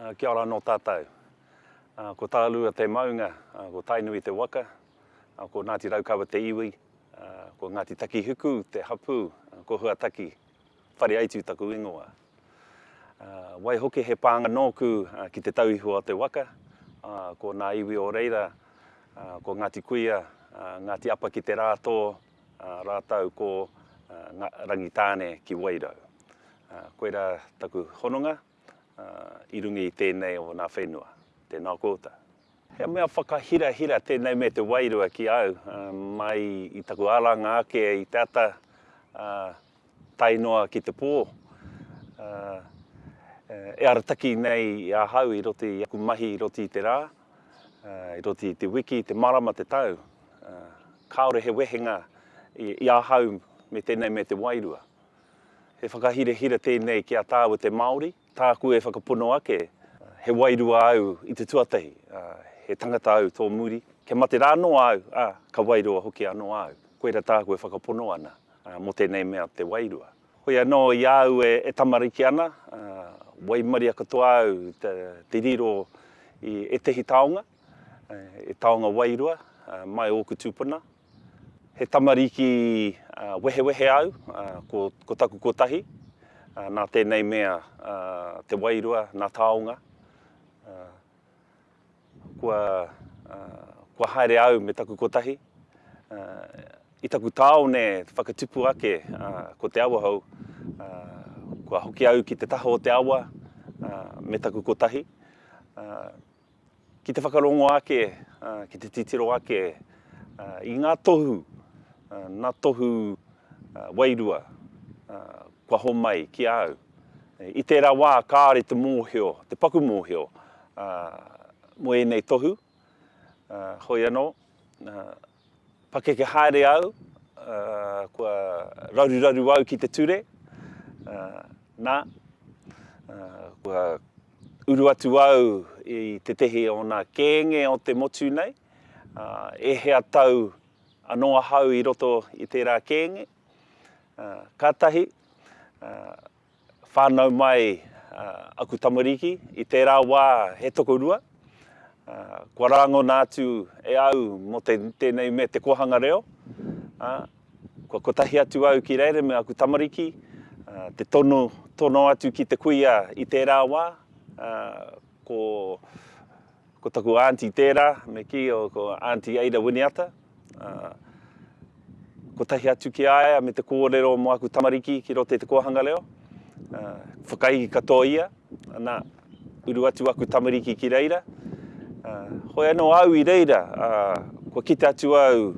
Kia ora anō tātou. Ko Tararua te maunga, ko Tainui te waka, ko Ngāti Raukawa te iwi, ko Ngāti Takihuku te hapū, ko Huataki, Whareaitu taku ingoa. Waihoki he pānga nōku ki te tauihu o te waka, ko ngā iwi o reira, ko Ngāti Kuia, Ngāti Apa ki te rā tō, Rātou ko nga Rangitāne ki Wairau. Koira taku hononga i runga i tēnei o nā whenua. Tēnā koutou. He mea whakahirahira tēnei me te wairua ki au mai i taku aranga ake i te ata, ā. tae noa ki te pō, ā, e arataki nei i ahau i roto i aku mahi i roto i te rā, ā, i roto i te wiki, te marama, te tau, ā, kāore he wehenga i, i ahau me tēnei me te wairua. He whakahirahira tēnei ki a tāua te Māori, Tāku e whakapono ake, he wairua au i te tuatahi, ā, he tangata au tō muri. Kia mate rā anō au, ā, ka wairua hoki anō au. Koira tāku e whakapono ana, ā, mō tēnei mea te wairua. Hoi anō i a au e tamariki ana, ā, waimaria katoa au te riro i ētehi taonga. E taonga wairua mai ōku tūpuna. He tamariki wehewehe au, ko taku kotahi. Nā tēnei mea te wairua, nā taonga. Kua haere au me taku kotahi. I taku tāone whakatupu ake ko Te Awahou, kua hoki au ki te taha o te awa me taku kotahi. Ki te whakarongo ake, ki te titiro ake i ngā tohu, nā tohu wairua kua homai ki a au. I tērā wā kāore te mōhio, te paku mōhio mō ēnei tohu, hoi anō, Pakeke haere au, kua raruraru au ki te ture, nā, kua uru atu au i tētehi o ngā kēnge o te motu nei, e hea tau anō ahau i roto i tērā kēnge, kātahi, Whānau mai aku tamariki i tērā wā he tokorua. Kua rāngona atu e au mō tēnei mea te kōhanga reo. Kua kotahi atu au ki reira me aku tamariki, te tono, tono atu ki te kuia i tērā wā, ko Ko taku aunty tērā, me kī, ko Aunty Ada Winiata. Kotahi atu ki a ia me te kōrero mō aku tamariki ki roto i te kōhanga reo. Whakaihi katoa ia, nā, uru atu aku tamariki ki reira. Hoi anō au i reira, kua kite atu au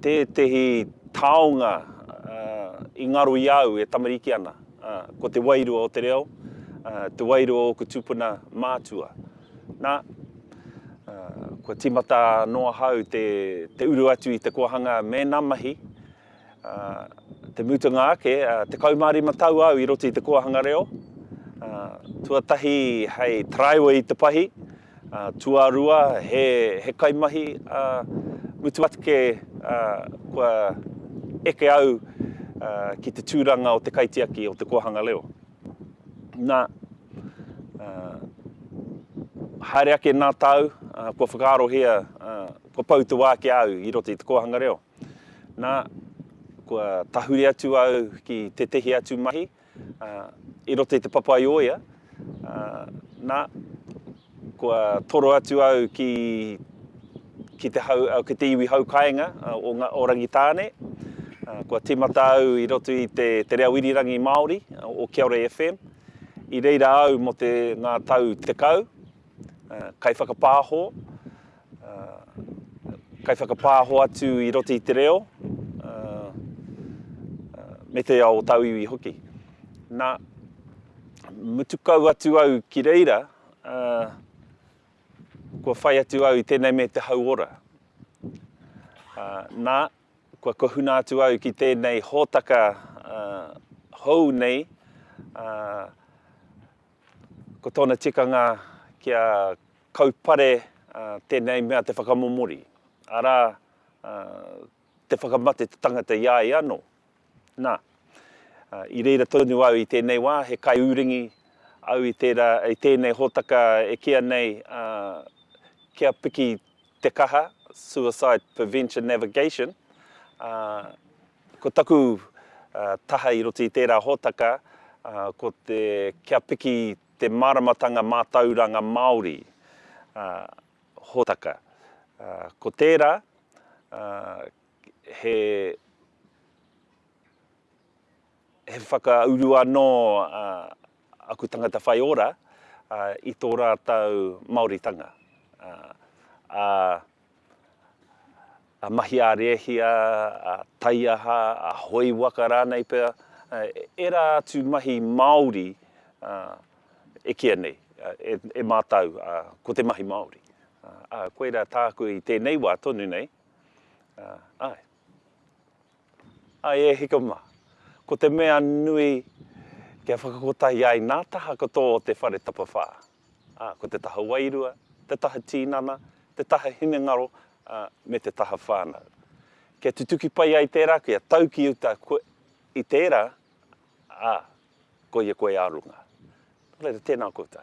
tētehi taonga i ngaro i a au e tamariki ana. Ā, ko te wairua o te reo, ā, te wairua o ōku tupuna mātua. Nā, ā, kua tīmata anō ahau te, te uru atu i te kōhanga mēnā mahi, ā, te mutunga ake, ā, tekau mā rima tau au i roto i te kōhanga reo, ā, tuatahi hei taraiwa i te pahi, Tuarua, he kaimahi mutu atu kē kua eke au ki te tūranga o te kaitiaki o te kōhanga reo. Nā, haere ake nā tāu, kua whakaarohia, kua pau te wā ki a au i roto i te kōhanga reo. Nā, kua tahuri atu au ki tētehi atu mahi, I roto i te Papaioea, nā, kua toro atu au ki, ki, te hau, ki te iwi hau kāinga o, nga, o Rangitāne. Kua tīmata au i roto i te, te reo irirangi Māori o Kia Ora FM. I reira au mō te, ngā tau tekau, kaiwhakapāho, Kaiwhakapāho atu i roto i te reo me te ao tauiwi hoki. Na, mutu kau atu au ki reira, kua whai atu au i tēnei me te hauora. Na, kua kohuna atu au ki tēnei hōtaka hou nei, Ko tōna tikanga kia kaupare tēnei mea te whakamomori, arā, te whakamate te tangata i a ia anō. Nā, i reira tonu au i tēnei wā, he kaiūringi au i tērā, i tēnei hōtaka e kīa nei kia piki Te Kaha, Suicide Prevention Navigation, ā, ko taku taha i roto i tērā hōtaka, ko te kia piki te māramatanga mātauranga Māori hōtaka. Ko tērā, he. He whakauru anō aku tangata whai ora i tō rātou Māoritanga. A, a mahi a rēhia, a taiaha, a hoi waka rānei pea, ērā atu mahi Māori e kīa nei, e, e mātau, ko te mahi Māori. Ā, koirā tāku i tēnei wā tonu nei, āe. Ai e hiko ma. Ko te mea nui kia whakakotahi ai nā taha ko tō te whare tapawhā. Ā, ko te taha wairua, te taha tīnana, te taha hinengaro, ā, me te taha whānau. Kia tutuki pai ai tērā kia tau ki uta koe i tērā, ā, koia koe ā runga. Nō reira, tēnā koutou.